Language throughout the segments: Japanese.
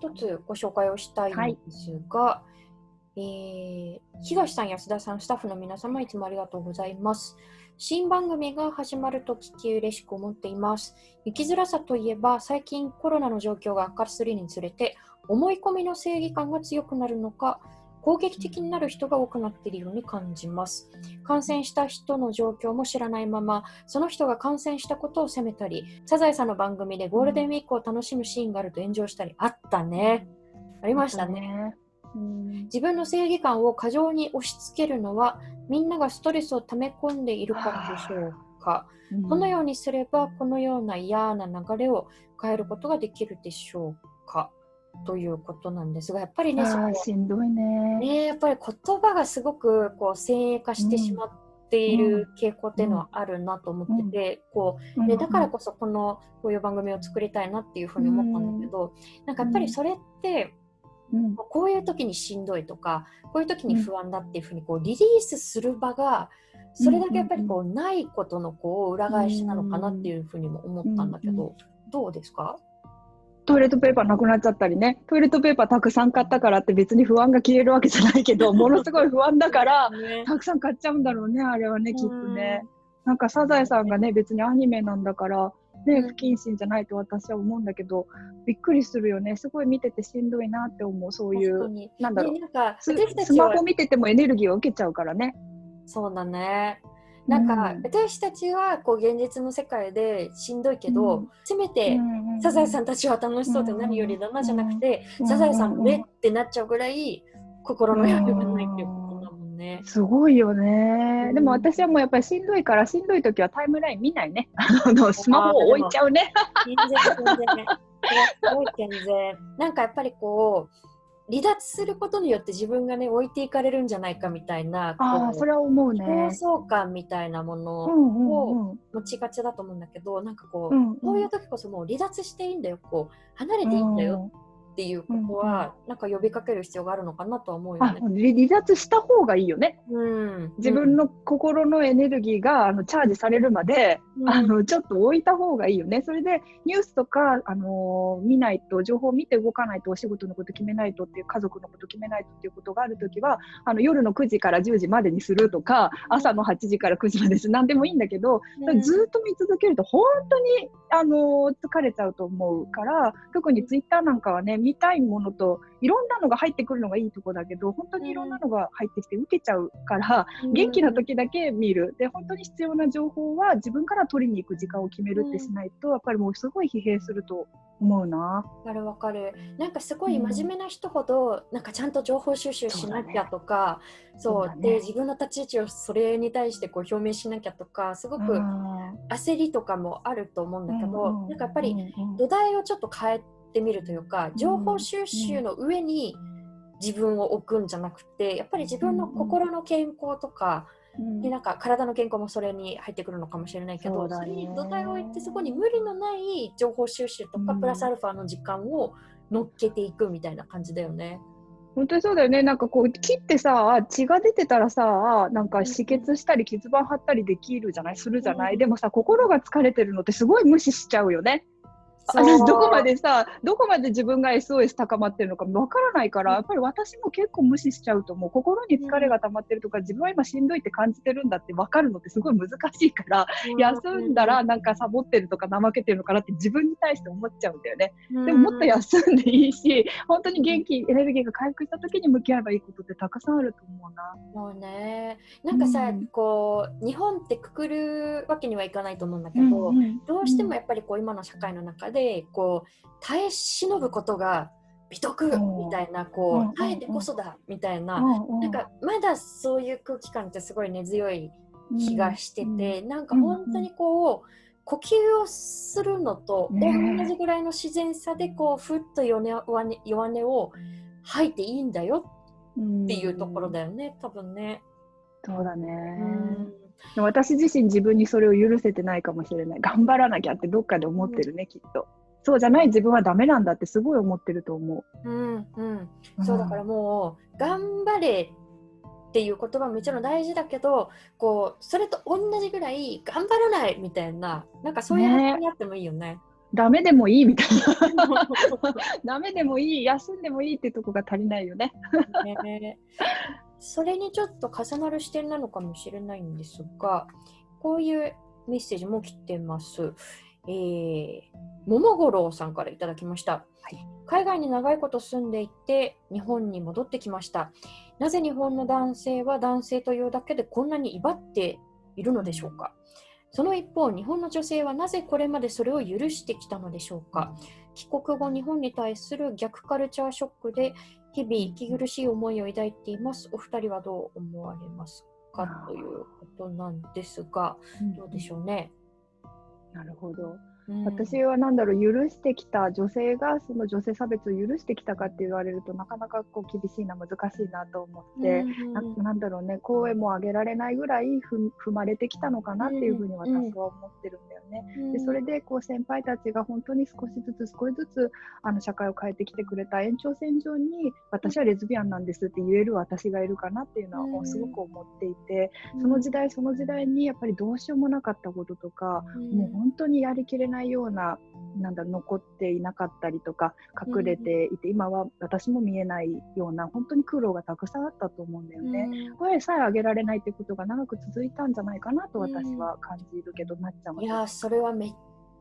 一つご紹介をしたいんですが、はい、えー、東さん、安田さん、スタッフの皆様、いつもありがとうございます。新番組が始まると聞き嬉しく思っています。生きづらさといえば、最近コロナの状況が悪化するにつれて、思い込みの正義感が強くなるのか、攻撃的になる人が多くなっているように感じます。感染した人の状況も知らないまま、その人が感染したことを責めたり、サザエさんの番組でゴールデンウィークを楽しむシーンがあると炎上したり、あったね。ありましたね。自分の正義感を過剰に押し付けるのは、みんながストレスを溜め込んでいるからでしょうか。どのようにすれば、このような嫌な流れを変えることができるでしょうか。ということなんですがやっぱりねしんどいね。ねやっぱり言葉がすごくこう先鋭化してしまっている傾向っていうのはあるなと思ってて、こうね、だからこそこのこういう番組を作りたいなっていうふうに思ったんだけど、なんかやっぱりそれって、うん、こういう時にしんどいとかこういう時に不安だっていうふうにこうリリースする場がそれだけやっぱりこうないことのこう裏返しなのかなっていうふうにも思ったんだけど、どうですか？トイレットペーパーなくなっちゃったりね。トイレットペーパーたくさん買ったからって別に不安が消えるわけじゃないけど ものすごい不安だから、ね、たくさん買っちゃうんだろうねあれはねきっとね。なんかサザエさんがね別にアニメなんだからね、不謹慎じゃないと私は思うんだけどびっくりするよね。すごい見ててしんどいなって思うそういうなんだろう、ね、なんかスマホ見ててもエネルギーを受けちゃうからね。そうだねなんか、うん、私たちはこう現実の世界でしんどいけど、うん、せめて、サザエさんたちは楽しそうで何よりだなじゃなくて、サザエさんねってなっちゃうぐらい心の余裕がないっていうことだもんね。すごいよね、でも私はもうやっぱりしんどいからしんどい時はタイムライン見ないね。あのスマホを置いちゃうね。全然全然。全然。なんかやっぱりこう離脱することによって自分がね置いていかれるんじゃないかみたいなあそれは思うね。競争感みたいなものを持ちがちだと思うんだけど、なんかこう、うんうん、こういう時こそもう離脱していいんだよこう離れていいんだよっていうことは、うん、なんか呼びかける必要があるのかなとは思うよね。離脱した方がいいよね。うん、自分の心のエネルギーがあのチャージされるまで、うん、あのちょっと置いた方がいいよね。それでニュースとかあの見ないと情報を見て動かないとお仕事のこと決めないとっていう家族のこと決めないとっていうことがあるときはあの夜の9時から10時までにするとか朝の8時から9時までです。何でもいいんだけど、ずっと見続けると本当にあの疲れちゃうと思うから特にツイッターなんかはね見たいものといろんなのが入ってくるのがいいとこだけど本当にいろんなのが入ってきて受けちゃうから、うん、元気な時だけ見る。で本当に必要な情報は自分から取りに行く時間を決めるってしないと、やっぱりもうすごい疲弊すると思うな。わかるわかる。なんかすごい真面目な人ほど、なんかちゃんと情報収集しなきゃとか、そう、ね、で自分の立ち位置をそれに対してこう表明しなきゃとか、すごく焦りとかもあると思うんだけど、なんかやっぱり土台をちょっと変えってみるというか情報収集の上に自分を置くんじゃなくてやっぱり自分の心の健康とか、でなんか体の健康もそれに入ってくるのかもしれないけどそ,、れに土台を置いてそこに無理のない情報収集とか、プラスアルファの時間を乗っけていくみたいな感じだよね。本当にそうだよね。なんかこう切ってさ血が出てたらさなんか止血したり傷板貼ったりできるじゃない？するじゃない、でもさ心が疲れてるのってすごい無視しちゃうよね。あのどこまでさどこまで自分が SOS 高まってるのかわからないからやっぱり私も結構無視しちゃうと思う。心に疲れが溜まってるとか自分は今しんどいって感じてるんだって分かるのってすごい難しいから、休んだらなんかサボってるとか怠けてるのかなって自分に対して思っちゃうんだよね、でももっと休んでいいし本当に元気エネルギーが回復した時に向き合えばいいことってたくさんあると思うな。もうね。なんかさ、こう日本ってくくるわけにはいかないと思うんだけど、どうしてもやっぱりこう今の社会の中ででこう耐え忍ぶことが美徳みたいなこう耐えてこそだみたいな。なんかまだそういう空気感ってすごい根強い気がしててなんか本当にこう呼吸をするのと同じぐらいの自然さでこうふっと弱音弱音を吐いていいんだよっていうところだよね多分ね。そうだね、私自身自分にそれを許せてないかもしれない。頑張らなきゃってどっかで思ってるね、きっと。そうじゃない自分はダメなんだってすごい思ってると思う。うんうん。そうだからもう頑張れっていう言葉ももちろん大事だけどこうそれと同じぐらい頑張らないみたいななんかそういう話になってもいいよね。ダメでもいいみたいな。ダメでもいい休んでもいいってとこが足りないよね。ねそれにちょっと重なる視点なのかもしれないんですがこういうメッセージも来てます。えー、桃五郎さんからいただきました、はい、海外に長いこと住んでいて日本に戻ってきました。なぜ日本の男性は男性というだけでこんなに威張っているのでしょうか？その一方日本の女性はなぜこれまでそれを許してきたのでしょうか？帰国後日本に対する逆カルチャーショックで日々息苦しい思いを抱いています。お二人はどう思われますか？ということなんですが、どうでしょうね？なるほど。私は何だろう許してきた女性がその女性差別を許してきたかって言われるとなかなかこう厳しいな難しいなと思って、うん、なんだろうね声も上げられないぐらい踏まれてきたのかなっていうふうに私は思ってるんだよね。うん、でそれでこう先輩たちが本当に少しずつ少しずつあの社会を変えてきてくれた延長線上に私はレズビアンなんですって言える私がいるかなっていうのはすごく思っていて、その時代その時代にやっぱりどうしようもなかったこととか、もう本当にやりきれないようななんだ残っていなかったりとか隠れていて、うん、今は私も見えないような本当に苦労がたくさんあったと思うんだよね。うん、声さえ上げられないってことが長く続いたんじゃないかなと私は感じるけど、うん、なっちゃんいやそれはめっ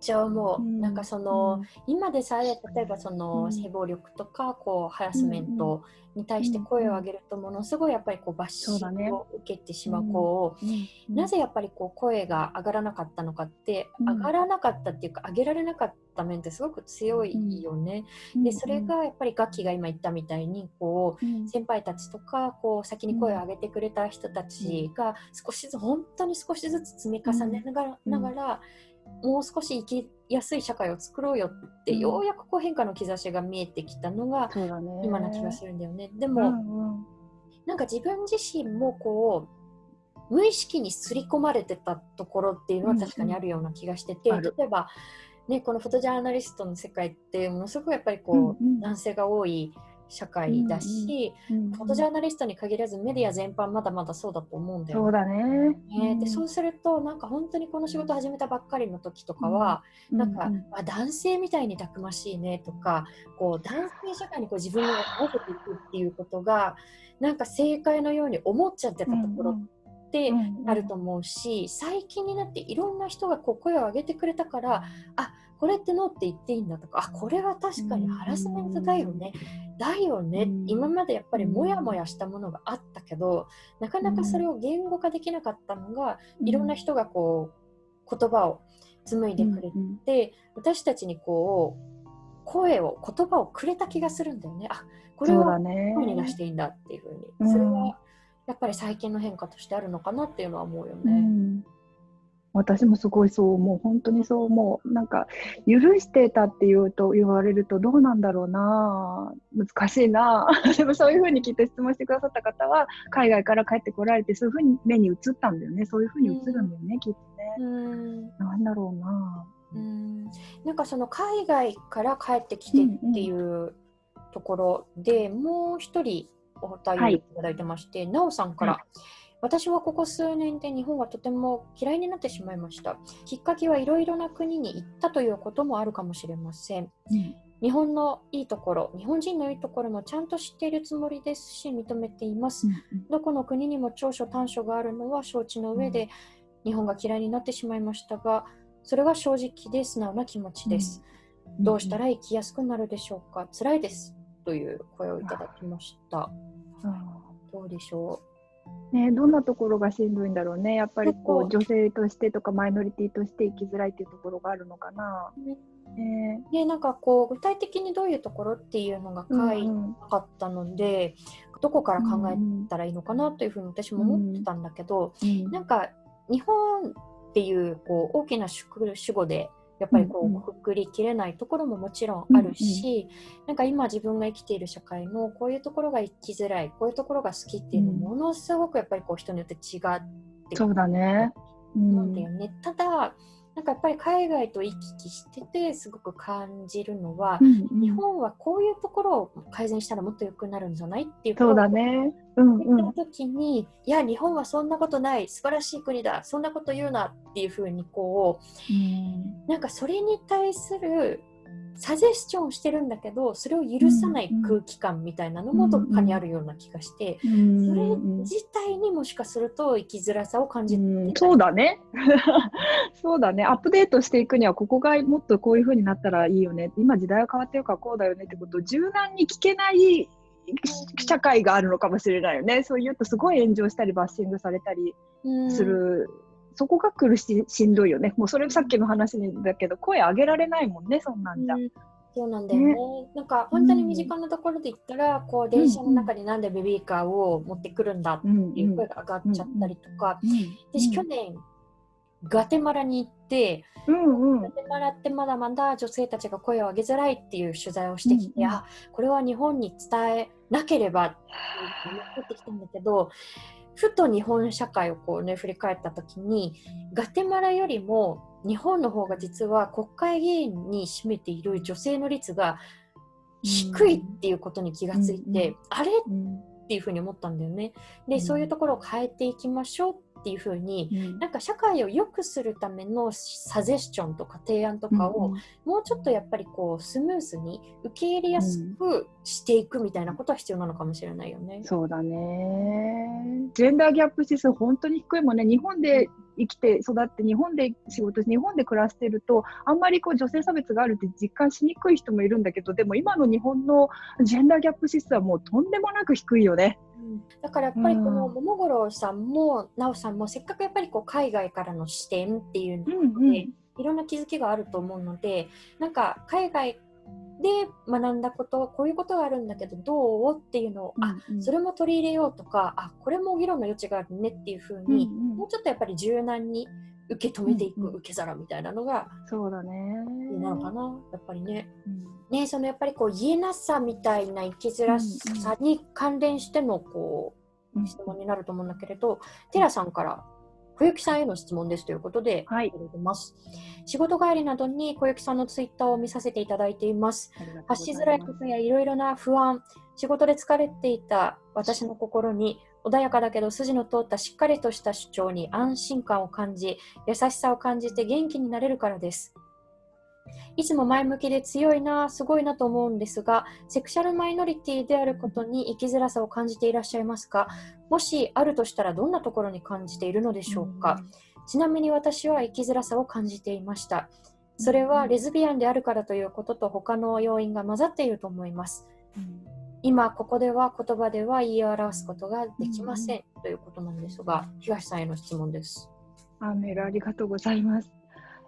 ちゃ思う、うん、なんかその、うん、今でさえ例えばその性暴力とかこうハラスメントに対して声を上げるとものすごいやっぱりこうバッシングを受けてしまう子を、なぜやっぱりこう声が上がらなかったのかって、上がらなかったっていうか上げられなかった面ってすごく強いよね。でそれがやっぱり楽器が今言ったみたいにこう、先輩たちとかこう先に声を上げてくれた人たちが少しずつ本当に少しずつ積み重ねながら,、ながらもう少し生きやすい社会を作ろうよって、うん、ようやくこう変化の兆しが見えてきたのが今な気がするんだよね。でも、うんうん、なんか自分自身もこう無意識に刷り込まれてたところっていうのは確かにあるような気がしてて、うんうん、例えば、ね、このフォトジャーナリストの世界ってものすごくやっぱりこう、うんうん、男性が多い社会だし、うんうん、フォトジャーナリストに限らずメディア全般まだまだそうだと思うんだよそうだね、ねでそうするとなんか本当にこの仕事始めたばっかりの時とかは、うん、なんか、あ男性みたいにたくましいねとかこう男性社会にこう自分を合わせていくっていうことがなんか正解のように思っちゃってたところってあると思うし、最近になっていろんな人がこう声を上げてくれたからあこれってノーって言っていいんだとかあこれは確かにハラスメントだよね、だよね、今までやっぱりモヤモヤしたものがあったけどなかなかそれを言語化できなかったのが、いろんな人がこう言葉を紡いでくれて、私たちにこう声を言葉をくれた気がするんだよね。あこれは声に出していいんだっていうふうに。それはやっぱり最近の変化としてあるのかなっていうのは思うよね。うん私もすごいそう思う。本当にそう思う。なんか、許してたって言うと、言われるとどうなんだろうな難しいな でもそういうふうにきっと質問してくださった方は、海外から帰ってこられて、そういうふうに目に映ったんだよね。そういうふうに映るんだよね、きっとね。うんなんだろうなうんなんかその海外から帰ってきてっていうところで、うんうん、もう一人お便りいただいてまして、はい、なおさんから、はい私はここ数年で日本がとても嫌いになってしまいました。きっかけはいろいろな国に行ったということもあるかもしれません。うん、日本のいいところ、日本人のいいところもちゃんと知っているつもりですし、認めています。うん、どこの国にも長所短所があるのは承知の上で、うん、日本が嫌いになってしまいましたが、それが正直で素直な気持ちです。どうしたら生きやすくなるでしょうか？辛いです。という声をいただきました。どうでしょう？ね、どんなところがしんどいんだろうね、やっぱりこう女性としてとかマイノリティとして生きづらいっていうところがあるのかな。ね。でなんかこう具体的にどういうところっていうのが書いなかったので、うんうん、どこから考えたらいいのかなというふうに私も思ってたんだけど、うん。うん、なんか日本っていうこう大きな主語でやっぱりこうくくりきれないところももちろんあるし、うんうん、なんか今自分が生きている社会のこういうところが生きづらいこういうところが好きっていうのものすごくやっぱりこう人によって違ってそうだね、うんだよね。ただなんかやっぱり海外と行き来しててすごく感じるのは、うんうん、日本はこういうところを改善したらもっと良くなるんじゃないっていうそうだね。うんうん。時に、いや日本はそんなことない素晴らしい国だそんなこと言うなっていうふうにこう、うん、なんかそれに対するサジェスチョンしてるんだけどそれを許さない空気感みたいなのもどっかにあるような気がして、うんうん、それ自体にもしかすると生きづらさを感じて、うん、そうだね。そうだね。アップデートしていくにはここがもっとこういう風になったらいいよね。今時代は変わってるからこうだよねってことを柔軟に聞けない社会があるのかもしれないよね。そう言うとすごい炎上したりバッシングされたりするそこが苦ししんどいよね。もうそれさっきの話だけど、声上げられないもんね、そんなんじゃ。うん。そうなんだよね。ね。なんか本当に身近なところで言ったら、うん、こう電車の中でなんでベビーカーを持ってくるんだっていう声が上がっちゃったりとか、私去年ガテマラに行って、うんうん、ガテマラってまだまだ女性たちが声を上げづらいっていう取材をしてきて、うんうん、あこれは日本に伝えなければって思ってきたんだけどふと日本社会をこうね振り返った時にガテマラよりも日本の方が実は国会議員に占めている女性の率が低いっていうことに気がついて、うん、あれ、っていうふうに思ったんだよね。で、そういうところを変えていきましょうっていうふうに、うん、なんか社会を良くするためのサジェスチョンとか提案とかを、もうちょっとやっぱりこうスムーズに受け入れやすくしていくみたいなことは必要なのかもしれないよね。そうだね。ジェンダーギャップ指数本当に低いもんね。日本で生きて育って日本で仕事して日本で暮らしてるとあんまりこう女性差別があるって実感しにくい人もいるんだけどでも今の日本のジェンダーギャップ指数はもうとんでもなく低いよね。だからやっぱりこの桃五郎さんも奈緒さんもせっかくやっぱりこう海外からの視点っていうので、うんうん、いろんな気づきがあると思うのでなんか海外で学んだことこういうことがあるんだけどどうっていうのを、うんうん、あそれも取り入れようとかあこれも議論の余地があるねっていうふうに、んうん、もうちょっとやっぱり柔軟に受け止めていく受け皿みたいなのが、そうだね。なのかな。やっぱりね。うん、ねそのやっぱりこう言えなさみたいな生きづらさに関連してのこう、質問になると思うんだけれど、テラさんから小雪さんへの質問ですということで、はい、ます。仕事帰りなどに小雪さんのツイッターを見させていただいています。発しづらいことやいろいろな不安、仕事で疲れていた私の心に穏やかだけど筋の通ったしっかりとした主張に安心感を感じ、優しさを感じて元気になれるからです。いつも前向きで強いな、すごいなと思うんですが、セクシャルマイノリティであることに生きづらさを感じていらっしゃいますか？もしあるとしたらどんなところに感じているのでしょうか、ちなみに私は生きづらさを感じていました。それはレズビアンであるからということと他の要因が混ざっていると思います。今ここでは言葉では言い表すことができません、ということなんですが、東さんへの質問です。あメールありがとうございます。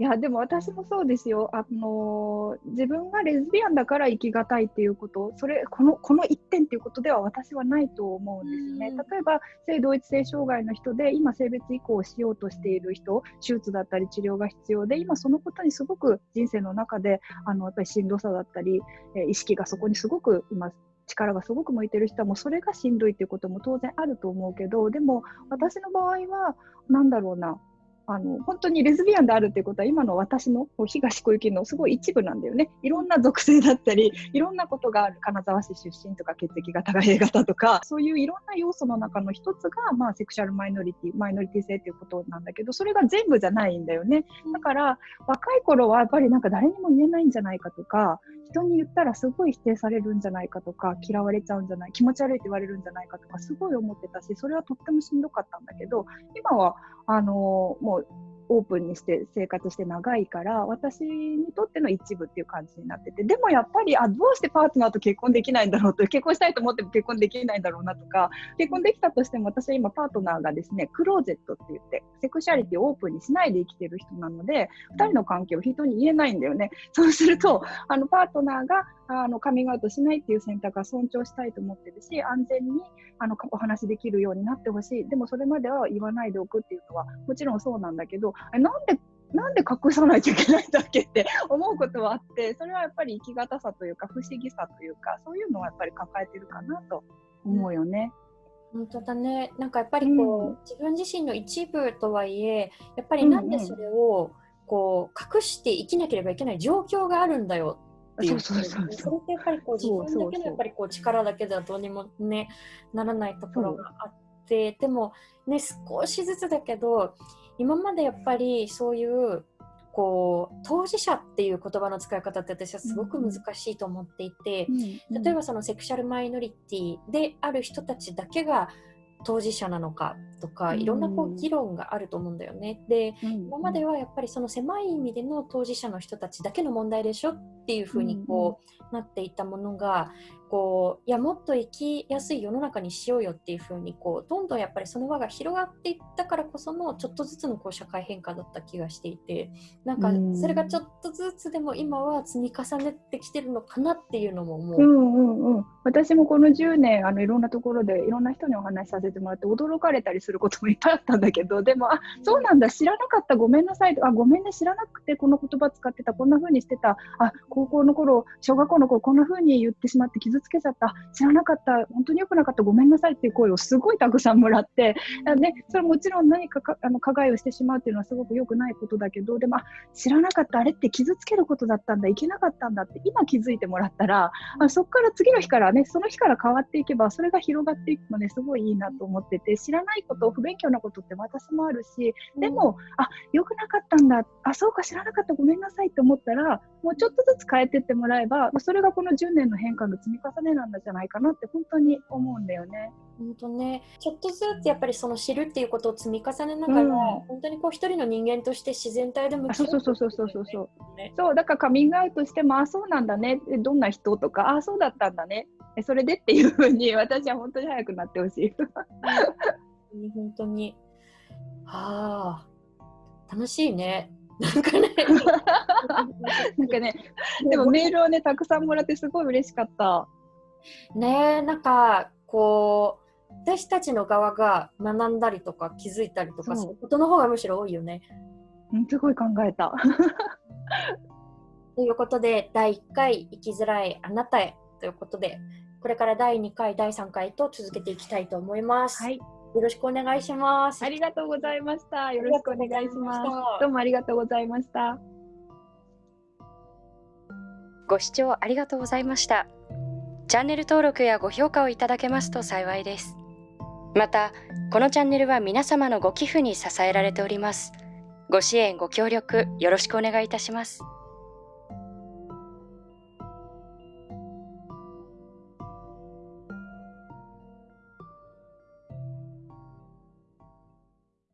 いやでも私もそうですよ、あの自分がレズビアンだから生きがたいっていうこと、それこのこの一点っていうことでは私はないと思うんですね。例えば性同一性障害の人で今、性別移行をしようとしている人、手術だったり治療が必要で、今そのことにすごく人生の中であのやっぱりしんどさだったり、え意識がそこにすごく今力がすごく向いてる人はもうそれがしんどいっていうことも当然あると思うけどでも私の場合は何だろうな。あの本当にレズビアンであるっていうことは今の私の東小雪のすごい一部なんだよね。いろんな属性だったりいろんなことがある金沢市出身とか血液型が A 型とかそういういろんな要素の中の一つが、まあ、セクシャルマイノリティマイノリティ性っていうことなんだけどそれが全部じゃないんだよね。だから若い頃はやっぱりなんか誰にも言えないんじゃないかとか人に言ったらすごい否定されるんじゃないかとか嫌われちゃうんじゃない気持ち悪いって言われるんじゃないかとかすごい思ってたしそれはとってもしんどかったんだけど今はあのもうオープンにして生活して長いから私にとっての一部っていう感じになっててでもやっぱりあどうしてパートナーと結婚できないんだろうと結婚したいと思っても結婚できないんだろうなとか結婚できたとしても私は今パートナーがですねクローゼットって言ってセクシャリティをオープンにしないで生きてる人なので2人の関係を人に言えないんだよね。そうするとあのパートナーがあのカミングアウトしないっていう選択は尊重したいと思ってるし安全にあのお話できるようになってほしい。でもそれまでは言わないでおくっていうのはもちろんそうなんだけどなんでなんで隠さないといけないんだっけって 思うことはあってそれはやっぱり生きがたさというか不思議さというかそういうのはやっぱり抱えてるかなと思うよね。本当だね。なんかやっぱりこう、うん、自分自身の一部とはいえやっぱりなんでそれをここう隠して生きなければいけない状況があるんだよっていうそうそうそうそう。それってやっぱりこう自分だけのやっぱりこう力だけではどうにもねならないところがあってでもね少しずつだけど今までやっぱりそういうこう当事者っていう言葉の使い方って私はすごく難しいと思っていて、うん。例えばそのセクシャルマイノリティである人たちだけが当事者なのかとかうん。いろんなこう議論があると思うんだよね。でうん。今まではやっぱりその狭い意味での当事者の人たちだけの問題でしょっていうふうにこうなっていたものがこういやもっと生きやすい世の中にしようよっていうふうにこうどんどんやっぱりその輪が広がっていったからこそのちょっとずつのこう社会変化だった気がしていてなんかうん。それがちょっとずつでも今は積み重ねてきてるのかなっていうのももう。うんうんうん、私もこの10年あのいろんなところでいろんな人にお話しさせてもらって驚かれたりすることもいっぱいあったんだけどでもあそうなんだ知らなかったごめんなさいあごめんね知らなくてこの言葉使ってたこんな風にしてた。あ高校の頃小学校の頃こんな風に言ってしまって傷つけちゃった。知らなかった。本当に良くなかった。ごめんなさいっていう声をすごいたくさんもらって。ね、それもちろん何かかあの加害をしてしまうっていうのはすごく良くないことだけどでも知らなかった。あれって傷つけることだったんだ。いけなかったんだって今気づいてもらったらあそこから次の日からねその日から変わっていけばそれが広がっていくのですごいいいなと思ってて知らないこと不勉強なことって私もあるしでも、あ良くなかったんだ。あそうか知らなかった。ごめんなさいって思ったらもうちょっとずつ変えてってもらえばそれがこの10年の変化の積み重ねなんじゃないかなって本当に思うんだよね。本当ね、ちょっとずつやっぱりその知るっていうことを積み重ねながら、うん本当にこう一人の人間として自然体で向あき合そうそうそうそうそうそううね。そうだからカミングアウトしてもあそうなんだねえどんな人とかあそうだったんだねえそれでっていうふうに 私は本当に早くなってほしい。本当に。はあ、楽しいね。なんかね。なんかねでもメールをねたくさんもらってすごい嬉しかった。ねなんかこう私たちの側が学んだりとか気づいたりとかそうすることの方がむしろ多いよね。うんすごい考えた。ということで第1回生きづらいあなたへということでこれから第2回第3回と続けていきたいと思います。はい、よろしくお願いします。ありがとうございました。よろしくお願いします。どうもありがとうございました。ご視聴ありがとうございました。チャンネル登録やご評価をいただけますと幸いです。また、このチャンネルは皆様のご寄付に支えられております。ご支援、ご協力よろしくお願いいたします。